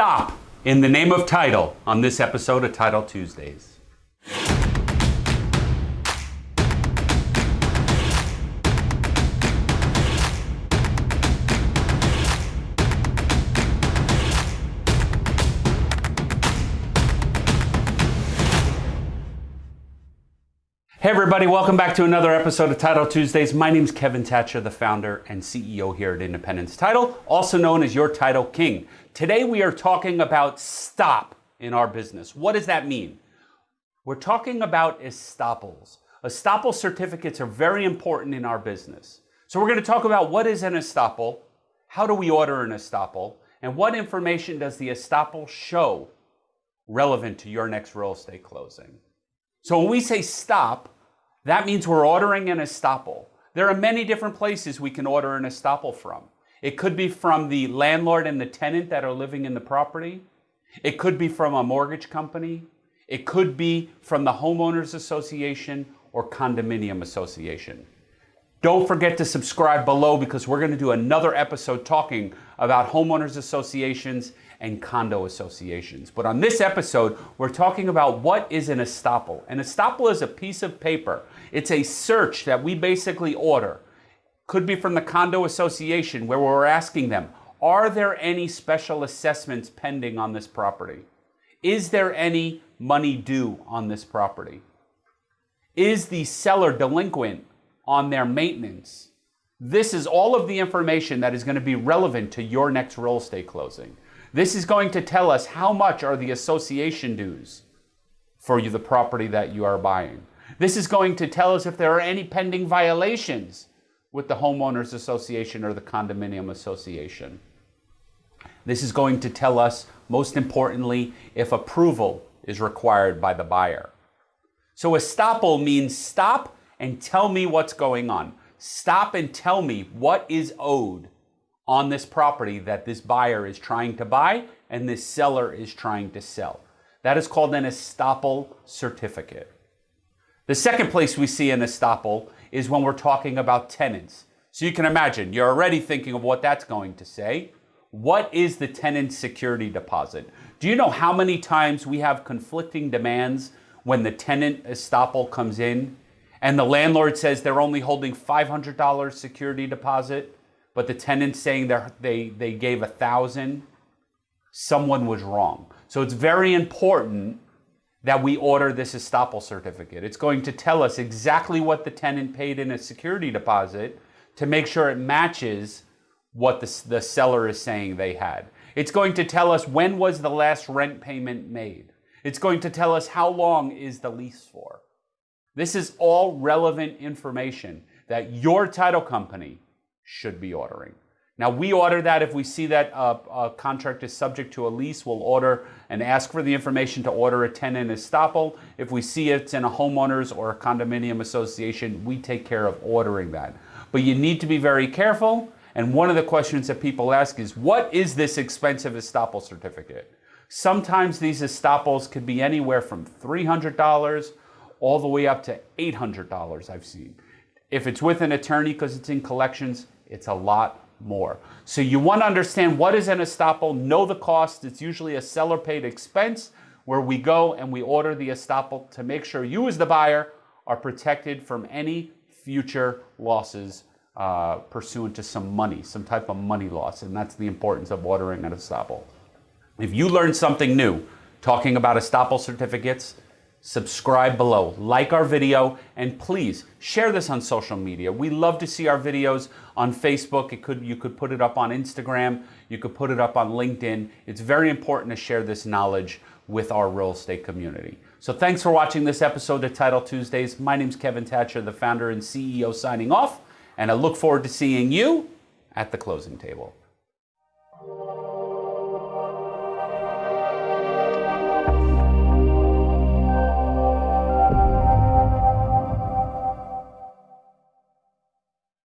stop in the name of title on this episode of Title Tuesdays. Hey everybody, welcome back to another episode of Title Tuesdays. My name is Kevin Thatcher, the founder and CEO here at Independence Title, also known as your Title King. Today we are talking about stop in our business. What does that mean? We're talking about estoppels. Estoppel certificates are very important in our business. So we're going to talk about what is an estoppel, how do we order an estoppel, and what information does the estoppel show relevant to your next real estate closing. So when we say stop, that means we're ordering an estoppel. There are many different places we can order an estoppel from. It could be from the landlord and the tenant that are living in the property. It could be from a mortgage company. It could be from the homeowners association or condominium association. Don't forget to subscribe below because we're going to do another episode talking about homeowners associations and condo associations. But on this episode, we're talking about what is an estoppel. An estoppel is a piece of paper. It's a search that we basically order. Could be from the condo association where we're asking them, are there any special assessments pending on this property? Is there any money due on this property? Is the seller delinquent on their maintenance. This is all of the information that is going to be relevant to your next real estate closing. This is going to tell us how much are the association dues for you, the property that you are buying. This is going to tell us if there are any pending violations with the homeowners association or the condominium association. This is going to tell us, most importantly, if approval is required by the buyer. So estoppel means stop and tell me what's going on. Stop and tell me what is owed on this property that this buyer is trying to buy and this seller is trying to sell. That is called an estoppel certificate. The second place we see an estoppel is when we're talking about tenants. So you can imagine, you're already thinking of what that's going to say. What is the tenant security deposit? Do you know how many times we have conflicting demands when the tenant estoppel comes in and the landlord says they're only holding $500 security deposit, but the tenant saying they they gave a thousand, someone was wrong. So it's very important that we order this estoppel certificate. It's going to tell us exactly what the tenant paid in a security deposit to make sure it matches what the, the seller is saying they had. It's going to tell us when was the last rent payment made. It's going to tell us how long is the lease for. This is all relevant information that your title company should be ordering. Now, we order that if we see that a, a, contract is subject to a lease, we'll order and ask for the information to order a tenant estoppel. If we see it's in a homeowners or a condominium association, we take care of ordering that. But you need to be very careful. And one of the questions that people ask is, what is this expensive estoppel certificate? Sometimes these estoppels could be anywhere from $300 all the way up to $800 I've seen. If it's with an attorney because it's in collections, it's a lot more. So you want to understand what is an estoppel, know the cost. It's usually a seller paid expense where we go and we order the estoppel to make sure you as the buyer are protected from any future losses uh, pursuant to some money, some type of money loss. And that's the importance of ordering an estoppel. If you learned something new talking about estoppel certificates, subscribe below, like our video, and please share this on social media. We love to see our videos on Facebook. It could, you could put it up on Instagram. You could put it up on LinkedIn. It's very important to share this knowledge with our real estate community. So thanks for watching this episode of Title Tuesdays. My name is Kevin Thatcher, the founder and CEO signing off, and I look forward to seeing you at the closing table.